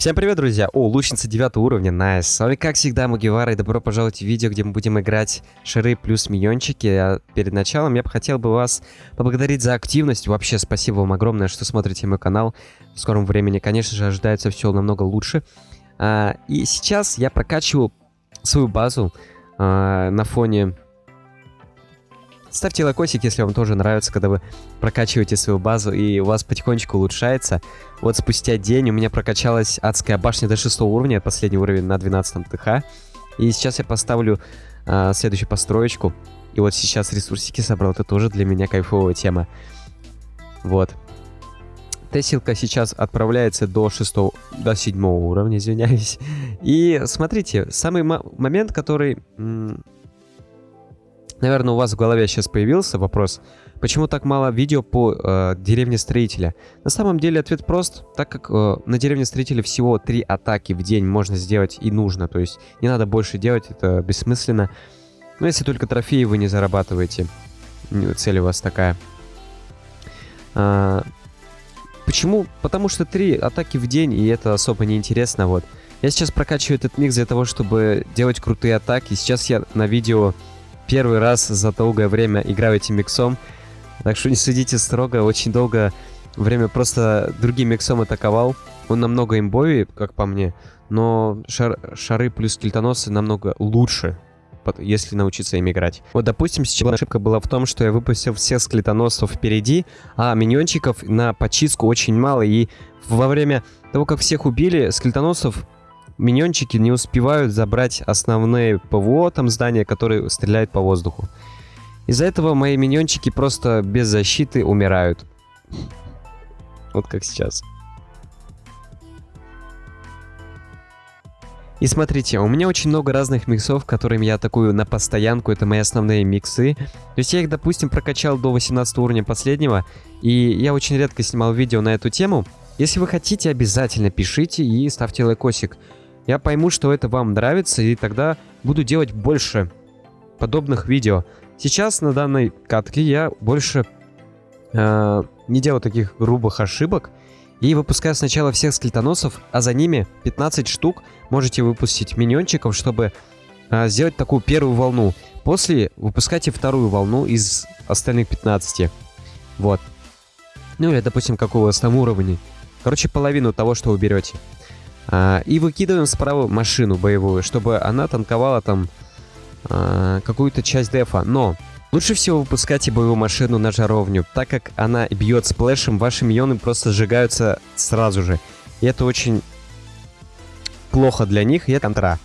Всем привет, друзья! О, лучница 9 уровня, найс. С вами, как всегда, Мугивара, и добро пожаловать в видео, где мы будем играть шары плюс миньончики. А перед началом я бы хотел бы вас поблагодарить за активность. Вообще, спасибо вам огромное, что смотрите мой канал. В скором времени, конечно же, ожидается все намного лучше. А, и сейчас я прокачиваю свою базу а, на фоне Ставьте лайкосик, если вам тоже нравится, когда вы прокачиваете свою базу и у вас потихонечку улучшается. Вот спустя день у меня прокачалась адская башня до 6 уровня, последний уровень на 12 ТХ. И сейчас я поставлю э, следующую построечку. И вот сейчас ресурсики собрал, это тоже для меня кайфовая тема. Вот. Тесилка сейчас отправляется до 6, до 7 уровня, извиняюсь. И смотрите, самый момент, который Наверное, у вас в голове сейчас появился вопрос, почему так мало видео по э, деревне строителя? На самом деле ответ прост, так как э, на деревне строителя всего три атаки в день можно сделать и нужно, то есть не надо больше делать, это бессмысленно. Но если только трофеи вы не зарабатываете, цель у вас такая. А, почему? Потому что три атаки в день, и это особо не интересно, вот. Я сейчас прокачиваю этот микс для того, чтобы делать крутые атаки. Сейчас я на видео первый раз за долгое время играю этим миксом. Так что не судите строго, очень долго время просто другим миксом атаковал. Он намного имбовее, как по мне, но шар шары плюс кельтоносы намного лучше, если научиться им играть. Вот, допустим, сейчас ошибка была в том, что я выпустил всех склетоносцев впереди, а миньончиков на почистку очень мало, и во время того, как всех убили, склетоносцев миньончики не успевают забрать основные ПВО, там здания, которые стреляют по воздуху. Из-за этого мои миньончики просто без защиты умирают. Вот как сейчас. И смотрите, у меня очень много разных миксов, которыми я атакую на постоянку, это мои основные миксы. То есть я их, допустим, прокачал до 18 уровня последнего, и я очень редко снимал видео на эту тему. Если вы хотите, обязательно пишите и ставьте лайкосик я пойму, что это вам нравится, и тогда буду делать больше подобных видео. Сейчас на данной катке я больше э, не делаю таких грубых ошибок и выпускаю сначала всех скелетоносов, а за ними 15 штук можете выпустить миньончиков, чтобы э, сделать такую первую волну. После выпускайте вторую волну из остальных 15. Вот. Ну или, допустим, как у вас там уровни. Короче, половину того, что вы берете. А, и выкидываем справа машину боевую, чтобы она танковала там а, какую-то часть дефа. Но лучше всего выпускайте боевую машину на жаровню, так как она бьет сплэшем, ваши миньоны просто сжигаются сразу же. И это очень плохо для них, и это контра.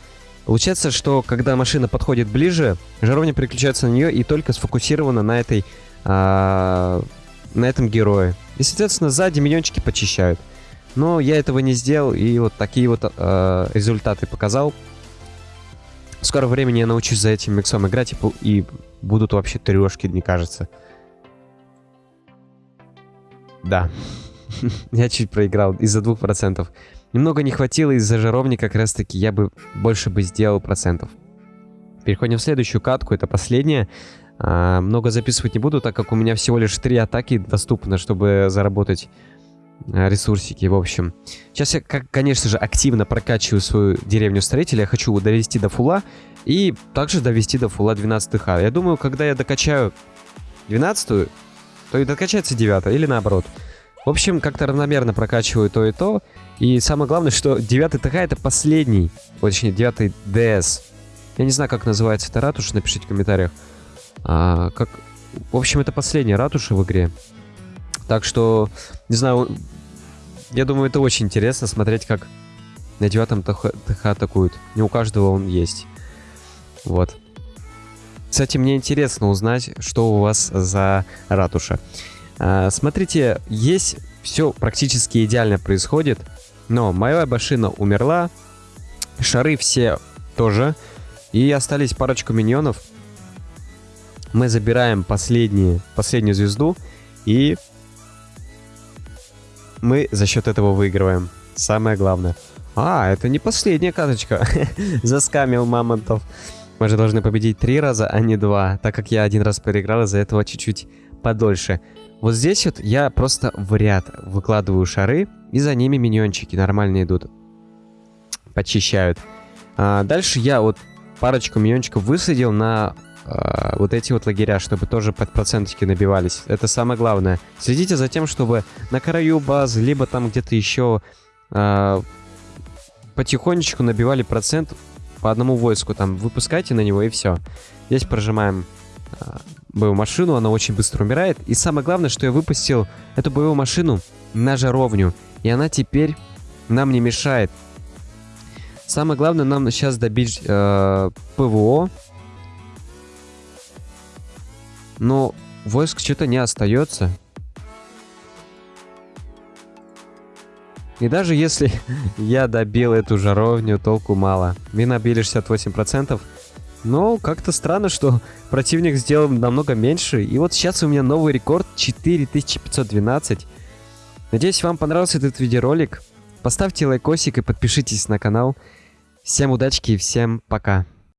Получается, что когда машина подходит ближе, жаровня переключается на нее и только сфокусирована на этой... А, на этом герое. И, соответственно, сзади миньончики почищают. Но я этого не сделал, и вот такие вот э, результаты показал. В скором времени я научусь за этим миксом играть, и, и будут вообще трешки, мне кажется. Да. я чуть проиграл из-за двух процентов. Немного не хватило из-за жаровни, как раз таки я бы больше бы сделал процентов. Переходим в следующую катку, это последняя. А, много записывать не буду, так как у меня всего лишь три атаки доступно, чтобы заработать ресурсики, в общем. Сейчас я, конечно же, активно прокачиваю свою деревню строителя. Я хочу довести до фула и также довести до фула 12 х. Я думаю, когда я докачаю 12 то и докачается 9 или наоборот. В общем, как-то равномерно прокачиваю то и то. И самое главное, что 9 ТХ это последний, точнее 9 ДС. Я не знаю, как называется эта ратуша, напишите в комментариях. А, как... В общем, это последняя ратуша в игре. Так что, не знаю, я думаю, это очень интересно смотреть, как на девятом ТХ, ТХ атакуют. Не у каждого он есть. Вот. Кстати, мне интересно узнать, что у вас за ратуша. А, смотрите, есть все практически идеально происходит, но моя машина умерла, шары все тоже, и остались парочку миньонов. Мы забираем последние, последнюю звезду, и мы за счет этого выигрываем. Самое главное. А, это не последняя карточка. Заскамил мамонтов. Мы же должны победить три раза, а не два, так как я один раз проиграл, из-за этого чуть-чуть подольше. Вот здесь вот я просто в ряд выкладываю шары, и за ними миньончики нормально идут. почищают. А, дальше я вот парочку миньончиков высадил на а, вот эти вот лагеря, чтобы тоже под процентики набивались. Это самое главное. Следите за тем, чтобы на краю базы, либо там где-то еще а, потихонечку набивали процент по одному войску. Там выпускайте на него и все. Здесь прожимаем а, боевую машину, она очень быстро умирает. И самое главное, что я выпустил эту боевую машину на жаровню. И она теперь нам не мешает. Самое главное нам сейчас добить э, ПВО. Но войск что-то не остается. И даже если я добил эту жаровню, толку мало. Мы набили 68%. Но как-то странно, что противник сделал намного меньше. И вот сейчас у меня новый рекорд 4512. Надеюсь, вам понравился этот видеоролик. Поставьте лайкосик и подпишитесь на канал. Всем удачки и всем пока.